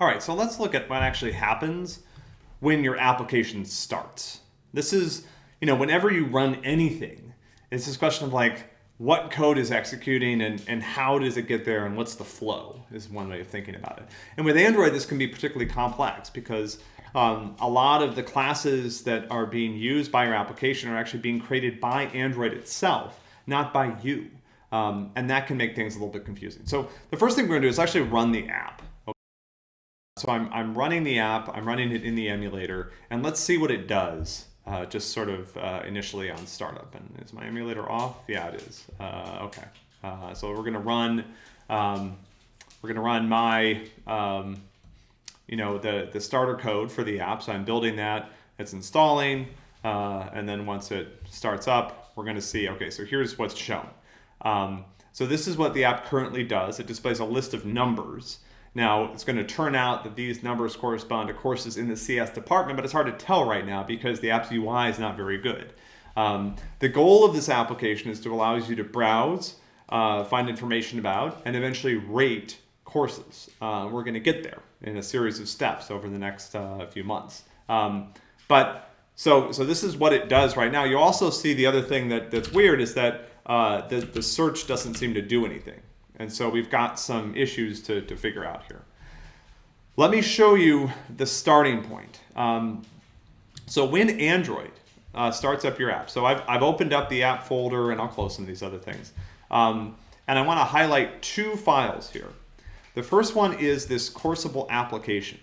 All right, so let's look at what actually happens when your application starts. This is, you know, whenever you run anything, it's this question of like, what code is executing and, and how does it get there and what's the flow is one way of thinking about it. And with Android, this can be particularly complex because um, a lot of the classes that are being used by your application are actually being created by Android itself, not by you. Um, and that can make things a little bit confusing. So the first thing we're gonna do is actually run the app. So I'm, I'm running the app, I'm running it in the emulator, and let's see what it does, uh, just sort of uh, initially on startup. And is my emulator off? Yeah, it is. Uh, okay. Uh, so we're gonna run, um, we're gonna run my, um, you know, the, the starter code for the app. So I'm building that, it's installing, uh, and then once it starts up, we're gonna see, okay, so here's what's shown. Um, so this is what the app currently does. It displays a list of numbers. Now, it's going to turn out that these numbers correspond to courses in the CS department, but it's hard to tell right now because the app's UI is not very good. Um, the goal of this application is to allow you to browse, uh, find information about, and eventually rate courses. Uh, we're going to get there in a series of steps over the next uh, few months. Um, but so, so this is what it does right now. You also see the other thing that, that's weird is that uh, the, the search doesn't seem to do anything. And so we've got some issues to, to figure out here. Let me show you the starting point. Um, so when Android uh, starts up your app, so I've, I've opened up the app folder and I'll close some of these other things. Um, and I want to highlight two files here. The first one is this coursable application.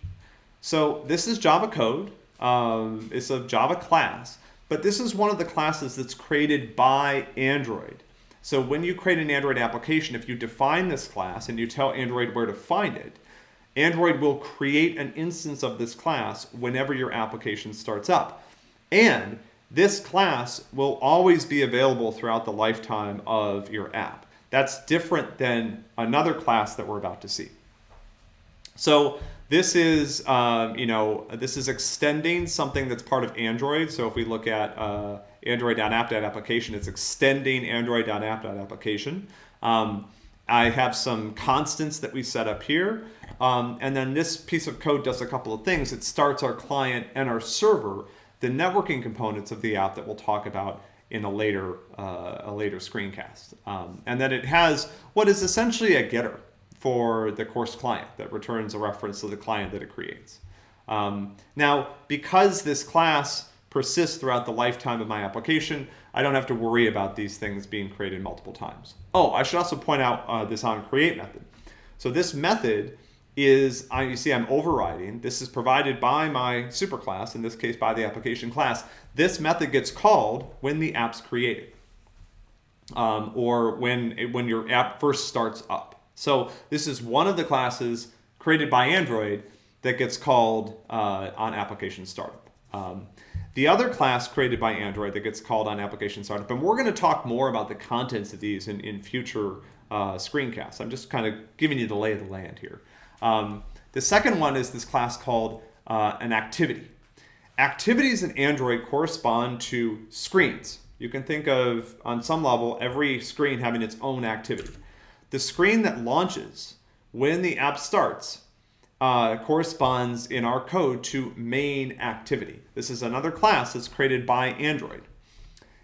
So this is Java code. Um, it's a Java class, but this is one of the classes that's created by Android. So when you create an Android application, if you define this class and you tell Android where to find it, Android will create an instance of this class whenever your application starts up. And this class will always be available throughout the lifetime of your app. That's different than another class that we're about to see. So this is, um, you know, this is extending something that's part of Android. So if we look at uh, android.app.application, it's extending android.app.application. Um, I have some constants that we set up here. Um, and then this piece of code does a couple of things. It starts our client and our server, the networking components of the app that we'll talk about in a later, uh, a later screencast. Um, and then it has what is essentially a getter for the course client that returns a reference to the client that it creates. Um, now, because this class persists throughout the lifetime of my application, I don't have to worry about these things being created multiple times. Oh, I should also point out uh, this on create method. So this method is, uh, you see I'm overriding, this is provided by my superclass, in this case by the application class. This method gets called when the app's created um, or when, it, when your app first starts up. So this is one of the classes created by Android that gets called uh, on application startup. Um, the other class created by Android that gets called on application startup, and we're going to talk more about the contents of these in, in future uh, screencasts. I'm just kind of giving you the lay of the land here. Um, the second one is this class called uh, an activity. Activities in Android correspond to screens. You can think of, on some level, every screen having its own activity. The screen that launches when the app starts uh, corresponds in our code to main activity. This is another class that's created by Android.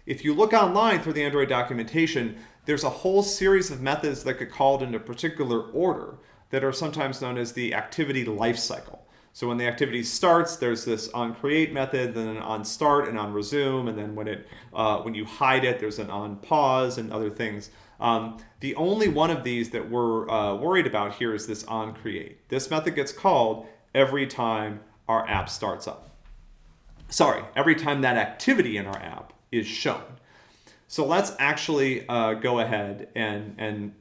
If you look online through the Android documentation, there's a whole series of methods that get called in a particular order that are sometimes known as the activity lifecycle. So when the activity starts, there's this on create method, then an on start and on resume, and then when it uh, when you hide it, there's an on pause and other things. Um, the only one of these that we're uh, worried about here is this on create. This method gets called every time our app starts up. Sorry, every time that activity in our app is shown. So let's actually uh, go ahead and, and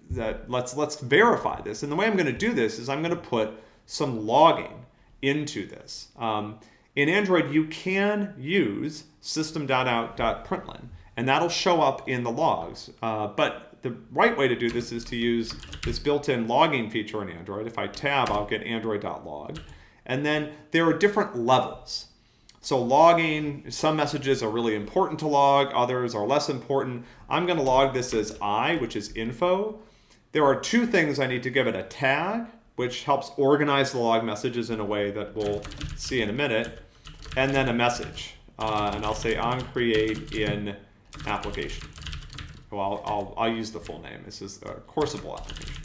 let's, let's verify this. And the way I'm going to do this is I'm going to put some logging into this. Um, in Android, you can use system.out.println, and that'll show up in the logs. Uh, but the right way to do this is to use this built-in logging feature in Android. If I tab, I'll get android.log. And then there are different levels. So logging, some messages are really important to log, others are less important. I'm going to log this as I, which is info. There are two things I need to give it, a tag which helps organize the log messages in a way that we'll see in a minute, and then a message. Uh, and I'll say on create in application. Well, I'll, I'll, I'll use the full name. This is a coursable application.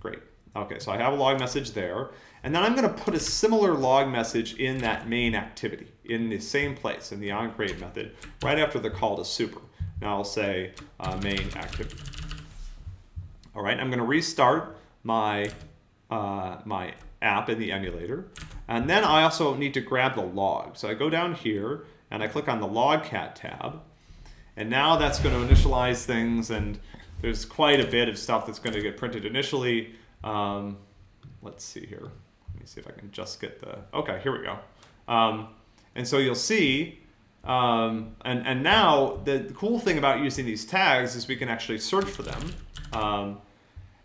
Great. Okay, so I have a log message there. And then I'm going to put a similar log message in that main activity in the same place in the onCreate method right after the call to super. Now I'll say uh, main activity. All right, I'm going to restart my, uh, my app in the emulator. And then I also need to grab the log. So I go down here and I click on the logcat tab. And now that's going to initialize things and there's quite a bit of stuff that's going to get printed initially. Um, let's see here. Let me see if I can just get the, okay, here we go. Um, and so you'll see, um, and, and now the, the, cool thing about using these tags is we can actually search for them.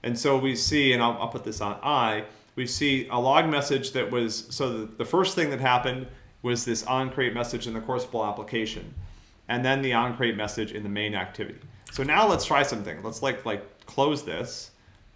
And so we see, and I'll, I'll, put this on I, we see a log message that was, so the, the first thing that happened was this onCreate message in the coursable application, and then the onCreate message in the main activity. So now let's try something. Let's like, like close this,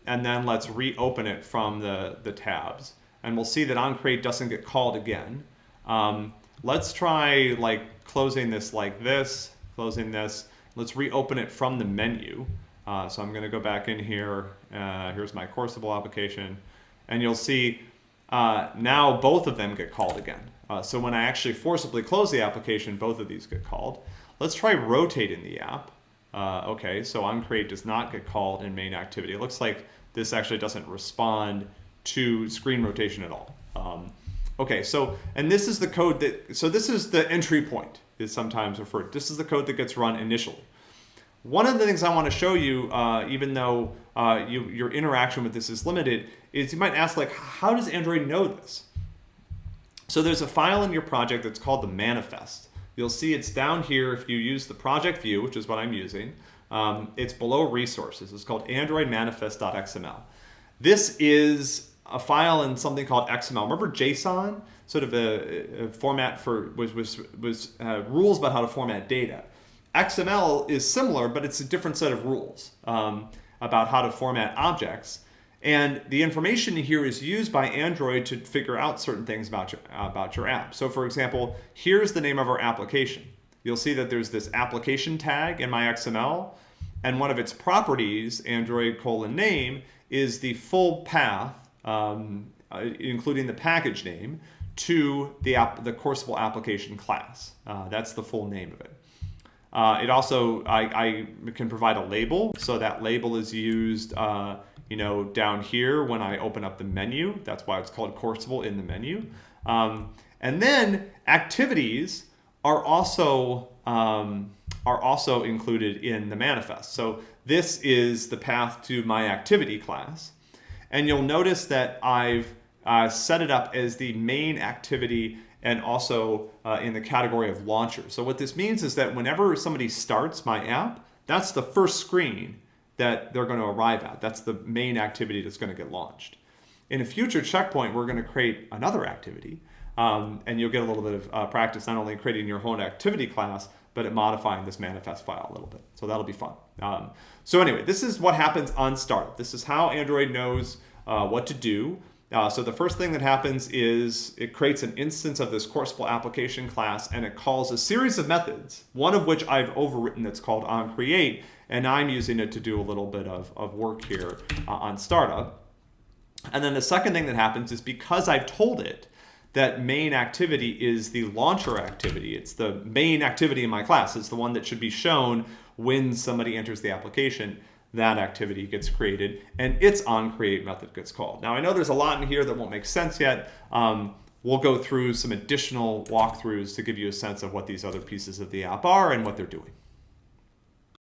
and then let's reopen it from the, the tabs. And we'll see that onCreate doesn't get called again. Um, let's try like closing this like this, closing this. Let's reopen it from the menu. Uh, so I'm going to go back in here. Uh, here's my Coursable application. And you'll see uh, now both of them get called again. Uh, so when I actually forcibly close the application, both of these get called. Let's try rotating the app. Uh, okay, so onCreate does not get called in main activity. It looks like this actually doesn't respond to screen rotation at all. Um, okay, so, and this is the code that, so this is the entry point is sometimes referred. This is the code that gets run initially. One of the things I want to show you, uh, even though uh, you, your interaction with this is limited, is you might ask like, how does Android know this? So there's a file in your project that's called the manifest. You'll see it's down here if you use the project view, which is what I'm using. Um, it's below resources. It's called androidmanifest.xml. This is a file in something called XML. Remember JSON? Sort of a, a format for was was was uh, rules about how to format data. XML is similar, but it's a different set of rules um, about how to format objects. And the information here is used by Android to figure out certain things about your, about your app. So for example, here's the name of our application. You'll see that there's this application tag in my XML, and one of its properties, Android colon name, is the full path, um, uh, including the package name, to the, app, the coursable application class. Uh, that's the full name of it. Uh, it also, I, I, can provide a label. So that label is used, uh, you know, down here when I open up the menu. That's why it's called Courseable in the menu. Um, and then activities are also, um, are also included in the manifest. So this is the path to my activity class. And you'll notice that I've uh, set it up as the main activity and also uh, in the category of launcher. So what this means is that whenever somebody starts my app, that's the first screen that they're going to arrive at. That's the main activity that's going to get launched. In a future checkpoint, we're going to create another activity, um, and you'll get a little bit of uh, practice not only creating your own activity class, but at modifying this manifest file a little bit. So that'll be fun. Um, so anyway, this is what happens on startup. This is how Android knows uh, what to do. Uh, so the first thing that happens is it creates an instance of this coursable application class and it calls a series of methods, one of which I've overwritten that's called onCreate, and I'm using it to do a little bit of, of work here uh, on startup. And then the second thing that happens is because I've told it that main activity is the launcher activity, it's the main activity in my class, it's the one that should be shown when somebody enters the application, that activity gets created and its onCreate method gets called. Now I know there's a lot in here that won't make sense yet. Um, we'll go through some additional walkthroughs to give you a sense of what these other pieces of the app are and what they're doing.